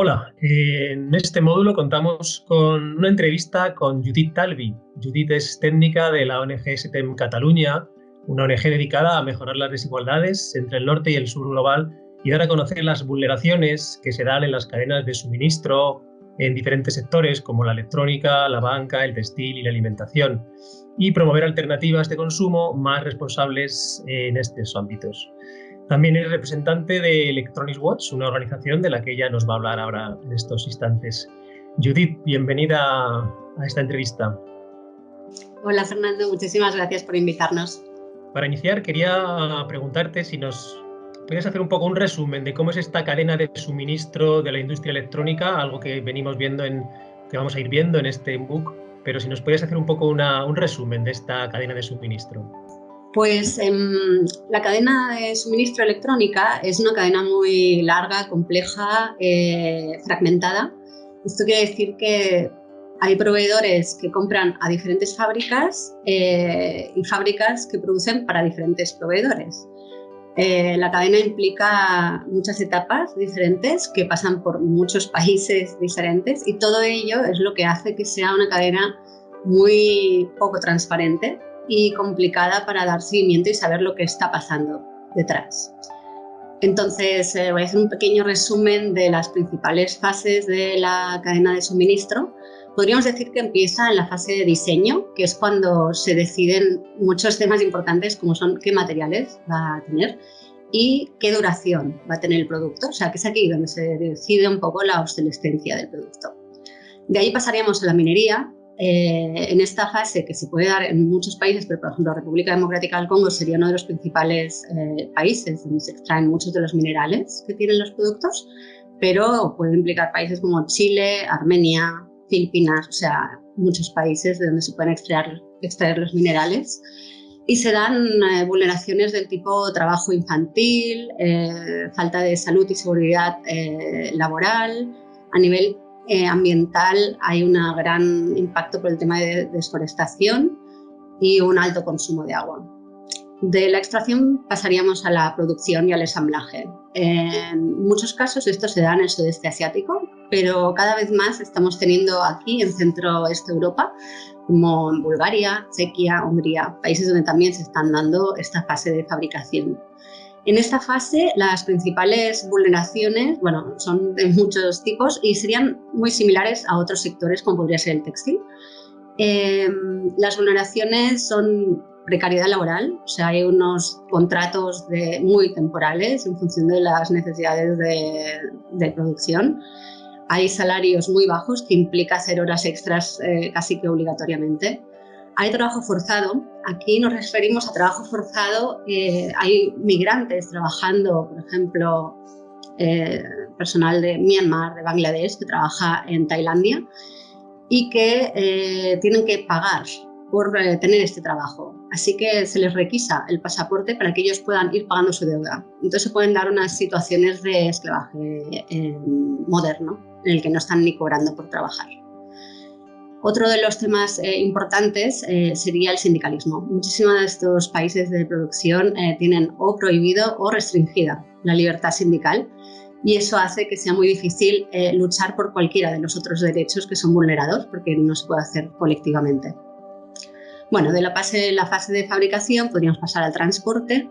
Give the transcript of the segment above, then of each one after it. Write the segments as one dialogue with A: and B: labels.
A: Hola, en este módulo contamos con una entrevista con Judith Talvi. Judith es técnica de la ONG STEM Cataluña, una ONG dedicada a mejorar las desigualdades entre el norte y el sur global y dar a conocer las vulneraciones que se dan en las cadenas de suministro en diferentes sectores como la electrónica, la banca, el textil y la alimentación, y promover alternativas de consumo más responsables en estos ámbitos. También es representante de Electronics Watch, una organización de la que ella nos va a hablar ahora en estos instantes. Judith, bienvenida a esta entrevista.
B: Hola Fernando, muchísimas gracias por invitarnos.
A: Para iniciar, quería preguntarte si nos puedes hacer un poco un resumen de cómo es esta cadena de suministro de la industria electrónica, algo que venimos viendo en, que vamos a ir viendo en este book, pero si nos puedes hacer un poco un resumen de esta cadena de suministro.
B: Pues em, la cadena de suministro electrónica es una cadena muy larga, compleja, eh, fragmentada. Esto quiere decir que hay proveedores que compran a diferentes fábricas eh, y fábricas que producen para diferentes proveedores. Eh, la cadena implica muchas etapas diferentes que pasan por muchos países diferentes y todo ello es lo que hace que sea una cadena muy poco transparente y complicada para dar seguimiento y saber lo que está pasando detrás. Entonces, eh, voy a hacer un pequeño resumen de las principales fases de la cadena de suministro. Podríamos decir que empieza en la fase de diseño, que es cuando se deciden muchos temas importantes como son qué materiales va a tener y qué duración va a tener el producto. O sea, que es aquí donde se decide un poco la obsolescencia del producto. De ahí pasaríamos a la minería, eh, en esta fase que se puede dar en muchos países, pero por ejemplo la República Democrática del Congo sería uno de los principales eh, países donde se extraen muchos de los minerales que tienen los productos, pero puede implicar países como Chile, Armenia, Filipinas, o sea, muchos países de donde se pueden extraer, extraer los minerales. Y se dan eh, vulneraciones del tipo trabajo infantil, falta de salud y seguridad laboral, a nivel eh, ambiental hay un gran impacto por el tema de desforestación y un alto consumo de agua. De la extracción pasaríamos a la producción y al ensamblaje. En muchos casos esto se da en el sudeste asiático, pero cada vez más estamos teniendo aquí en centro-este Europa, como en Bulgaria, Chequia, Hungría, países donde también se están dando esta fase de fabricación. En esta fase, las principales vulneraciones, bueno, son de muchos tipos y serían muy similares a otros sectores como podría ser el textil. Em, las vulneraciones son precariedad laboral, o sea, hay unos contratos de, muy temporales en función de las necesidades de, producción. Hay salarios muy bajos que implica hacer horas extras eh, casi que obligatoriamente. Hay trabajo forzado. Aquí nos referimos a trabajo forzado. Eh, hay migrantes trabajando, por ejemplo, eh, personal de Myanmar, de Bangladesh, que trabaja en Tailandia y que eh, tienen que pagar por tener este trabajo. Así que se les requisa el pasaporte para que ellos puedan ir pagando su deuda. Entonces se pueden dar unas situaciones de esclavaje moderno en el que no están ni cobrando por trabajar. Otro de los temas eh, importantes eh, sería el sindicalismo. Muchísimos de estos países de producción eh, tienen o prohibido o restringida la libertad sindical y eso hace que sea muy difícil luchar por cualquiera de los otros derechos que son vulnerados porque no se puede hacer colectivamente. Bueno, de la fase, la fase de fabricación podríamos pasar al transporte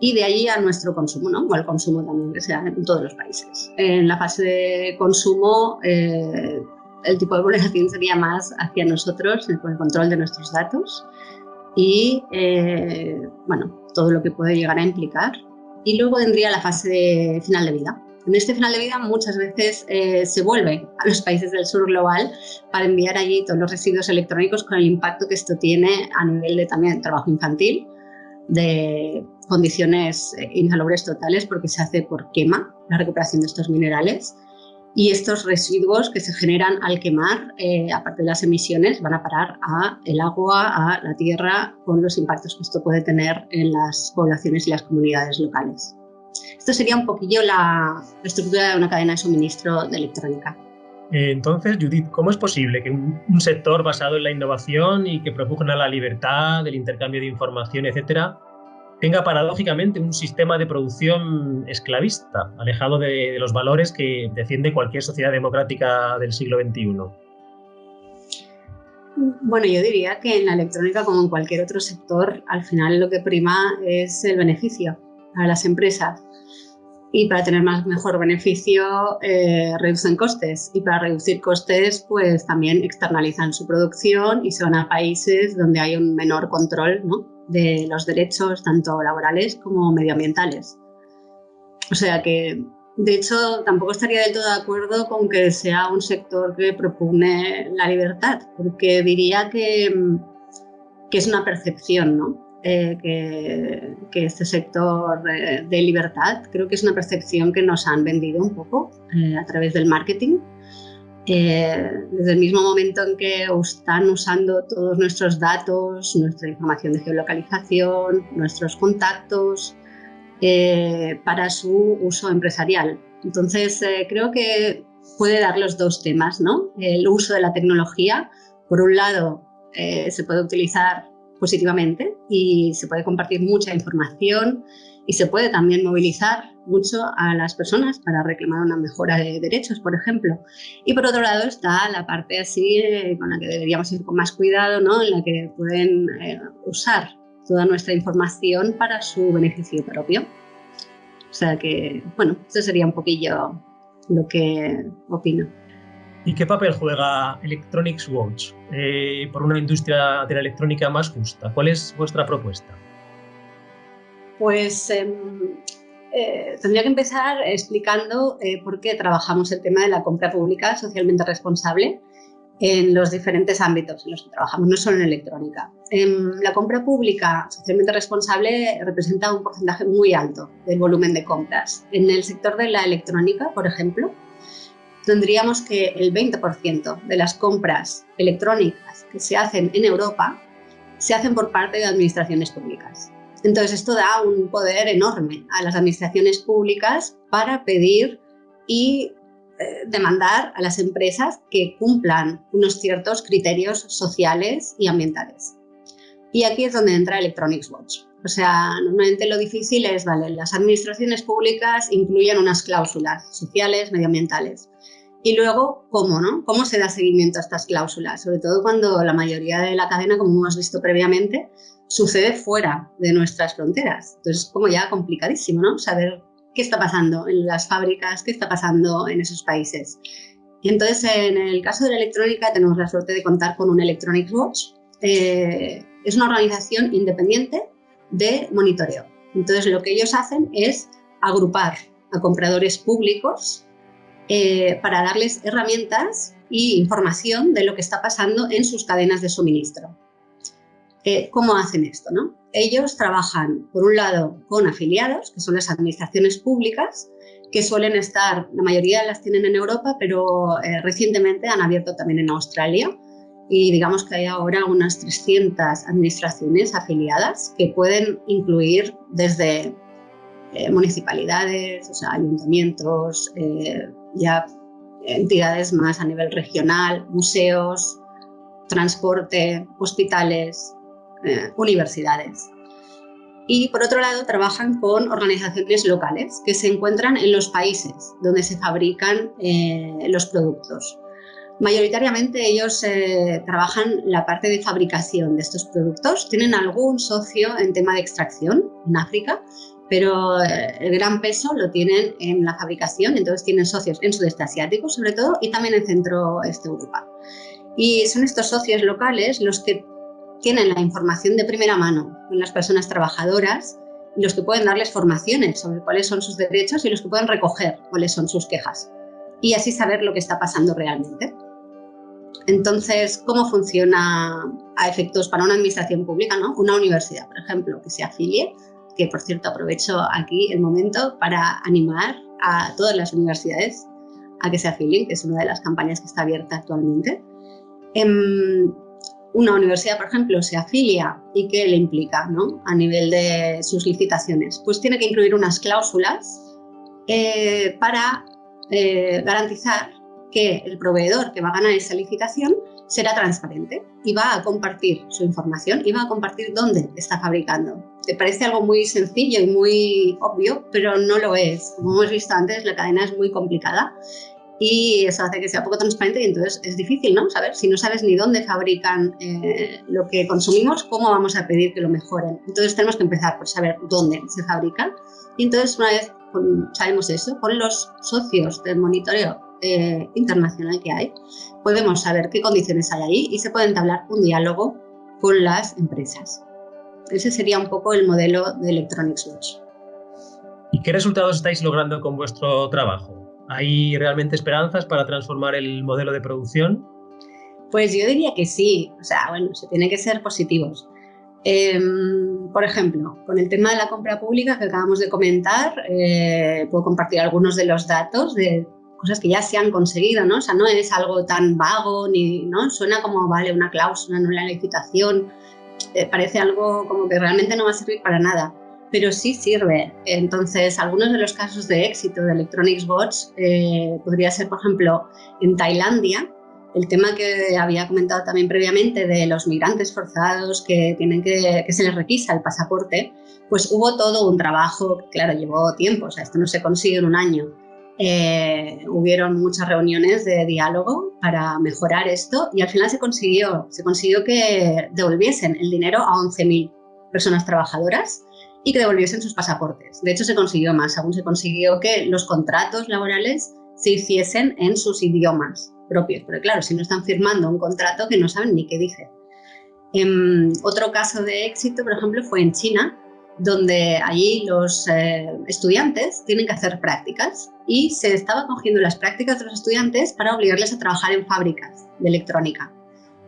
B: y de allí a nuestro consumo, ¿no? o al consumo también, que sea en todos los países. En la fase de consumo el tipo de vulneración sería más hacia nosotros, con el control de nuestros datos y, eh, bueno, todo lo que puede llegar a implicar. Y luego vendría la fase de final de vida. En este final de vida muchas veces eh, se vuelve a los países del sur global para enviar allí todos los residuos electrónicos con el impacto que esto tiene a nivel de también trabajo infantil, de condiciones eh, insalubres totales porque se hace por quema la recuperación de estos minerales y estos residuos que se generan al quemar, eh, aparte de las emisiones, van a parar a el agua, a la tierra, con los impactos que esto puede tener en las poblaciones y las comunidades locales. Esto sería un poquillo la estructura de una cadena de suministro de electrónica.
A: Eh, entonces, Judith, ¿cómo es posible que un, sector basado en la innovación y que propugna la libertad, del intercambio de información, etcétera, tenga paradójicamente un sistema de producción esclavista, alejado de, los valores que defiende cualquier sociedad democrática del siglo XXI?
B: Bueno, yo diría que en la electrónica, como en cualquier otro sector, al final lo que prima es el beneficio a las empresas. Y para tener más mejor beneficio, eh, reducen costes. Y para reducir costes, pues también externalizan su producción y se van a países donde hay un menor control ¿no? De los derechos, tanto laborales como medioambientales. O sea que, de hecho, tampoco estaría del todo de acuerdo con que sea un sector que propone la libertad, porque diría que, que es una percepción, ¿no? Eh, que, este sector eh, de libertad creo que es una percepción que nos han vendido un poco eh, a través del marketing. Desde el mismo momento en que están usando todos nuestros datos, nuestra información de geolocalización, nuestros contactos, para su uso empresarial. Entonces, creo que puede dar los dos temas, ¿no? El uso de la tecnología, por un lado, se puede utilizar positivamente y se puede compartir mucha información y se puede también movilizar mucho a las personas para reclamar una mejora de derechos, por ejemplo. Y por otro lado está la parte así eh, con la que deberíamos ir con más cuidado, ¿no? en la que pueden eh, usar toda nuestra información para su beneficio propio. O sea que, bueno, eso sería un poquillo lo que opino.
A: ¿Y qué papel juega Electronics Watch eh, por una industria de la electrónica más justa? ¿Cuál es vuestra propuesta?
B: Pues em, eh, tendría que empezar explicando eh, por qué trabajamos el tema de la compra pública socialmente responsable en los diferentes ámbitos en los que trabajamos, no solo en electrónica. Em, la compra pública socialmente responsable representa un porcentaje muy alto del volumen de compras. En el sector de la electrónica, por ejemplo, tendríamos que el 20% de las compras electrónicas que se hacen en Europa se hacen por parte de administraciones públicas. Entonces esto da un poder enorme a las administraciones públicas para pedir y eh, demandar a las empresas que cumplan unos ciertos criterios sociales y ambientales. Y aquí es donde entra Electronics Watch. O sea, normalmente lo difícil es, vale, las administraciones públicas incluyen unas cláusulas sociales, medioambientales. Y luego, ¿cómo, no? ¿Cómo se da seguimiento a estas cláusulas? Sobre todo cuando la mayoría de la cadena, como hemos visto previamente, sucede fuera de nuestras fronteras. Entonces es como ya complicadísimo, ¿no? Saber qué está pasando en las fábricas, qué está pasando en esos países. Entonces, en el caso de la electrónica, tenemos la suerte de contar con un Electronic Watch. Eh, es una organización independiente de monitoreo. Entonces, lo que ellos hacen es agrupar a compradores públicos eh, para darles herramientas y información de lo que está pasando en sus cadenas de suministro. Eh, ¿Cómo hacen esto? No? Ellos trabajan, por un lado, con afiliados, que son las administraciones públicas, que suelen estar, la mayoría las tienen en Europa, pero eh, recientemente han abierto también en Australia y digamos que hay ahora unas 300 administraciones afiliadas que pueden incluir desde municipalidades, o ayuntamientos, ya entidades más a nivel regional, museos, transporte, hospitales, eh, universidades. Y por otro lado trabajan con organizaciones locales que se encuentran en los países donde se fabrican eh, los productos. Mayoritariamente ellos eh, trabajan la parte de fabricación de estos productos, tienen algún socio en tema de extracción en África, pero eh, el gran peso lo tienen en la fabricación, entonces tienen socios en sudeste asiático sobre todo y también en centro-este Europa. Y son estos socios locales los que tienen la información de primera mano con las personas trabajadoras y los que pueden darles formaciones sobre cuáles son sus derechos y los que pueden recoger cuáles son sus quejas y así saber lo que está pasando realmente. Entonces, ¿cómo funciona a efectos para una administración pública? ¿no? Una universidad, por ejemplo, que se afilie que por cierto aprovecho aquí el momento para animar a todas las universidades a que se afilien, que es una de las campañas que está abierta actualmente. Em, una universidad, por ejemplo, se afilia y qué le implica ¿no? a nivel de sus licitaciones, pues tiene que incluir unas cláusulas eh, para eh, garantizar que el proveedor que va a ganar esa licitación será transparente y va a compartir su información y va a compartir dónde está fabricando te parece algo muy sencillo y muy obvio, pero no lo es. Como hemos visto antes, la cadena es muy complicada y eso hace que sea poco transparente y entonces es difícil, ¿no? Saber si no sabes ni dónde fabrican eh, lo que consumimos, cómo vamos a pedir que lo mejoren. Entonces tenemos que empezar por saber dónde se fabrican y entonces una vez sabemos eso, con los socios del monitoreo eh, internacional que hay, podemos saber qué condiciones hay ahí y se puede entablar un diálogo con las empresas. Ese sería un poco el modelo de Electronics Watch.
A: ¿Y qué resultados estáis logrando con vuestro trabajo? ¿Hay realmente esperanzas para transformar el modelo de producción?
B: Pues yo diría que sí, o sea, bueno, se tiene que ser positivos. Em, por ejemplo, con el tema de la compra pública que acabamos de comentar, eh, puedo compartir algunos de los datos de cosas que ya se han conseguido, ¿no? O sea, no es algo tan vago ni, ¿no? Suena como, vale, una cláusula, no la licitación, eh, parece algo como que realmente no va a servir para nada pero sí sirve. Entonces, algunos de los casos de éxito de Electronics Bots eh, podría ser, por ejemplo, en Tailandia, el tema que había comentado también previamente de los migrantes forzados que, tienen que, que se les requisa el pasaporte, pues hubo todo un trabajo, claro, llevó tiempo, o sea, esto no se consigue en un año. Eh, hubieron muchas reuniones de diálogo para mejorar esto y al final se consiguió, se consiguió que devolviesen el dinero a 11.000 personas trabajadoras y que devolviesen sus pasaportes. De hecho, se consiguió más, aún se consiguió que los contratos laborales se hiciesen en sus idiomas propios. Pero claro, si no están firmando un contrato que no saben ni qué dice. Em, otro caso de éxito, por ejemplo, fue en China, donde allí los eh, estudiantes tienen que hacer prácticas y se estaba cogiendo las prácticas de los estudiantes para obligarles a trabajar en fábricas de electrónica.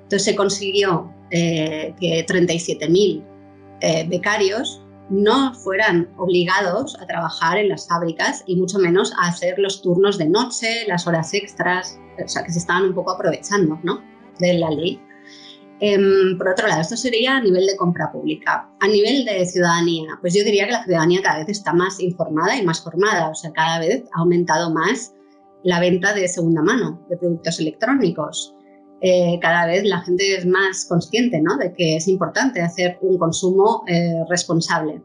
B: Entonces se consiguió eh, que 37.000 eh, becarios no fueran obligados a trabajar en las fábricas y mucho menos a hacer los turnos de noche, las horas extras, o sea, que se estaban un poco aprovechando ¿no? de la ley. Em, por otro lado, esto sería a nivel de compra pública. A nivel de ciudadanía, pues yo diría que la ciudadanía cada vez está más informada y más formada, o sea, cada vez ha aumentado más la venta de segunda mano de productos electrónicos. Eh, cada vez la gente es más consciente ¿no? de que es importante hacer un consumo eh, responsable.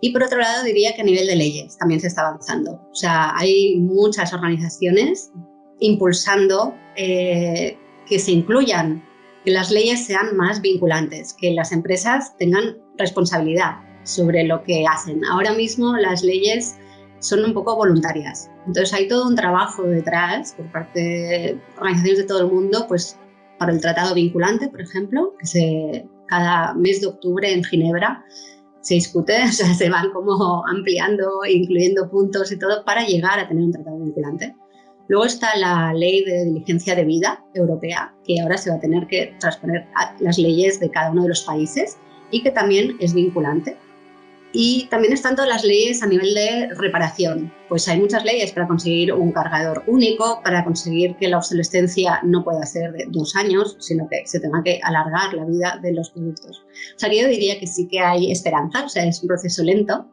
B: Y por otro lado diría que a nivel de leyes también se está avanzando. O sea, hay muchas organizaciones impulsando eh, que se incluyan, que las leyes sean más vinculantes, que las empresas tengan responsabilidad sobre lo que hacen. Ahora mismo las leyes son un poco voluntarias. Entonces hay todo un trabajo detrás por parte de organizaciones de todo el mundo, pues para el tratado vinculante, por ejemplo, que se, cada mes de octubre en Ginebra se discute, o sea, se van como ampliando, incluyendo puntos y todo para llegar a tener un tratado vinculante. Luego está la ley de diligencia de vida europea, que ahora se va a tener que transponer a las leyes de cada uno de los países y que también es vinculante. Y también están todas las leyes a nivel de reparación. Pues hay muchas leyes para conseguir un cargador único, para conseguir que la obsolescencia no pueda ser de dos años, sino que se tenga que alargar la vida de los productos. O sea, yo diría que sí que hay esperanza, o sea, es un proceso lento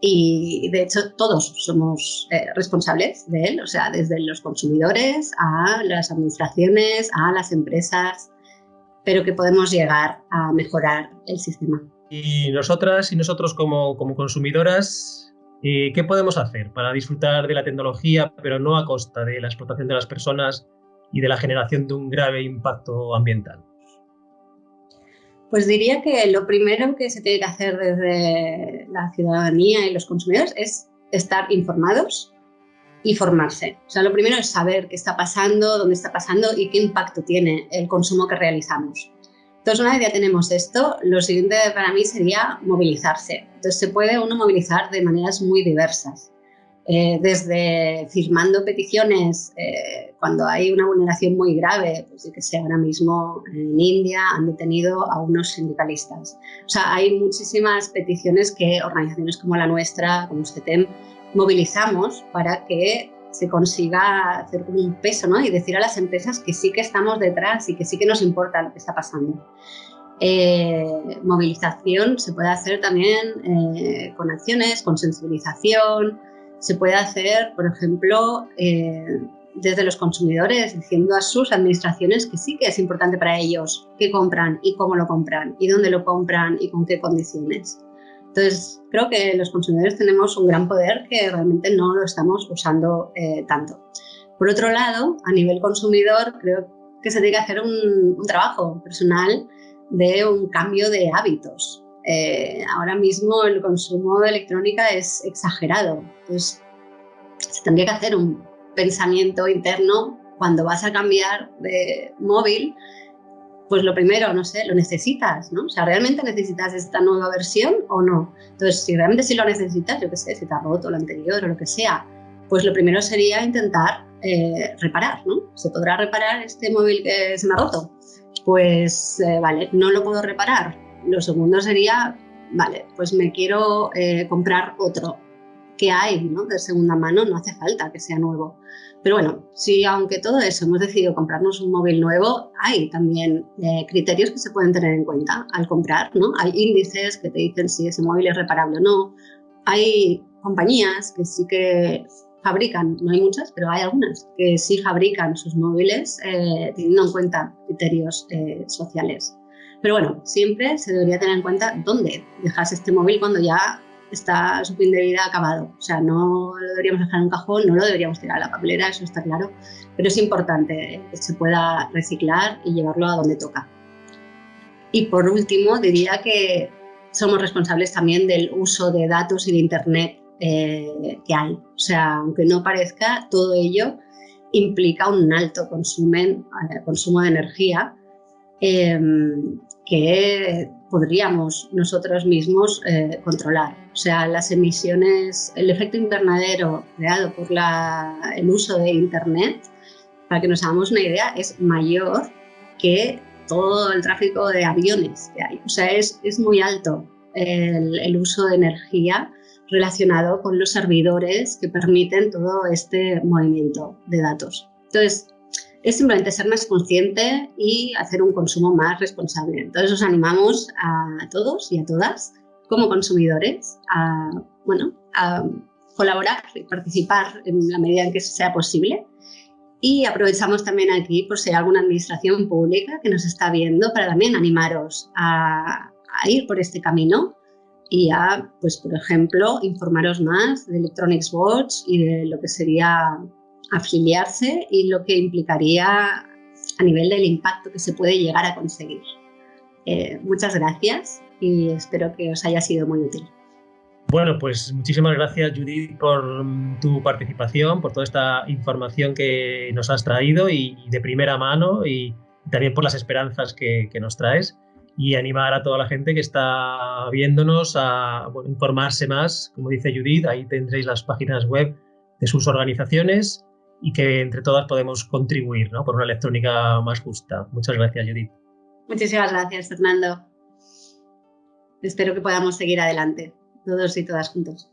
B: y de hecho todos somos eh, responsables de él, o sea, desde los consumidores a las administraciones, a las empresas, pero que podemos llegar a mejorar el sistema.
A: Y nosotras y nosotros como, consumidoras, eh, ¿qué podemos hacer para disfrutar de la tecnología, pero no a costa de la explotación de las personas y de la generación de un grave impacto ambiental?
B: Pues diría que lo primero que se tiene que hacer desde la ciudadanía y los consumidores es estar informados y formarse. O sea, lo primero es saber qué está pasando, dónde está pasando y qué impacto tiene el consumo que realizamos. Entonces, una vez ya tenemos esto, lo siguiente para mí sería movilizarse. Entonces, se puede uno movilizar de maneras muy diversas. Eh, desde firmando peticiones eh, cuando hay una vulneración muy grave, pues que sea ahora mismo en India han detenido a unos sindicalistas. O sea, hay muchísimas peticiones que organizaciones como la nuestra, como STEM, movilizamos para que se consiga hacer un peso ¿no? y decir a las empresas que sí que estamos detrás y que sí que nos importa lo que está pasando. Eh, movilización se puede hacer también eh, con acciones, con sensibilización, se puede hacer, por ejemplo, eh, desde los consumidores, diciendo a sus administraciones que sí que es importante para ellos qué compran y cómo lo compran y dónde lo compran y con qué condiciones. Entonces, creo que los consumidores tenemos un gran poder que realmente no lo estamos usando eh, tanto. Por otro lado, a nivel consumidor, creo que se tiene que hacer un, trabajo personal de un cambio de hábitos. Eh, ahora mismo el consumo de electrónica es exagerado. Entonces, se tendría que hacer un pensamiento interno cuando vas a cambiar de móvil pues lo primero, no sé, lo necesitas, ¿no? O sea, ¿realmente necesitas esta nueva versión o no? Entonces, si realmente sí lo necesitas, yo qué sé, si te ha roto lo anterior o lo que sea, pues lo primero sería intentar eh, reparar, ¿no? ¿Se podrá reparar este móvil que se me ha roto? Pues, eh, vale, no lo puedo reparar. Lo segundo sería, vale, pues me quiero eh, comprar otro que hay ¿no? de segunda mano, no hace falta que sea nuevo. Pero bueno, si aunque todo eso hemos decidido comprarnos un móvil nuevo, hay también eh, criterios que se pueden tener en cuenta al comprar, ¿no? Hay índices que te dicen si ese móvil es reparable o no. Hay compañías que sí que fabrican, no hay muchas, pero hay algunas que sí fabrican sus móviles eh, teniendo en cuenta criterios eh, sociales. Pero bueno, siempre se debería tener en cuenta dónde dejas este móvil cuando ya está su fin de vida acabado. O sea, no lo deberíamos dejar en un cajón, no lo deberíamos tirar a la papelera, eso está claro, pero es importante que se pueda reciclar y llevarlo a donde toca. Y por último, diría que somos responsables también del uso de datos y de Internet eh, que hay. O sea, aunque no parezca, todo ello implica un alto consumo, eh, consumo de energía eh, que podríamos nosotros mismos eh, controlar. O sea, las emisiones, el efecto invernadero creado por el uso de Internet, para que nos hagamos una idea, es mayor que todo el tráfico de aviones que hay. O sea, es, es muy alto el, el uso de energía relacionado con los servidores que permiten todo este movimiento de datos. Entonces, es simplemente ser más consciente y hacer un consumo más responsable. Entonces os animamos a todos y a todas como consumidores a, bueno, a colaborar y participar en la medida en que sea posible. Y aprovechamos también aquí por si hay alguna administración pública que nos está viendo para también animaros a, a ir por este camino y a, pues por ejemplo, informaros más de Electronics Watch y de lo que sería afiliarse y lo que implicaría a nivel del impacto que se puede llegar a conseguir. Eh, muchas gracias y espero que os haya sido muy útil.
A: Bueno, pues muchísimas gracias Judith por mm, tu participación, por toda esta información que nos has traído y, de primera mano y también por las esperanzas que, nos traes y animar a toda la gente que está viéndonos a informarse más, como dice Judith, ahí tendréis las páginas web de sus organizaciones y que entre todas podemos contribuir ¿no? por una electrónica más justa. Muchas gracias, Judith.
B: Muchísimas gracias, Fernando. Espero que podamos seguir adelante, todos y todas juntos.